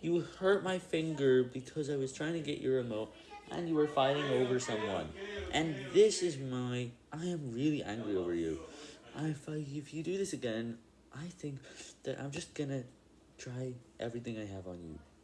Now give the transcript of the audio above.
You hurt my finger because I was trying to get your remote, and you were fighting over someone. And this is my... I am really angry over you. If, I, if you do this again, I think that I'm just gonna try everything I have on you.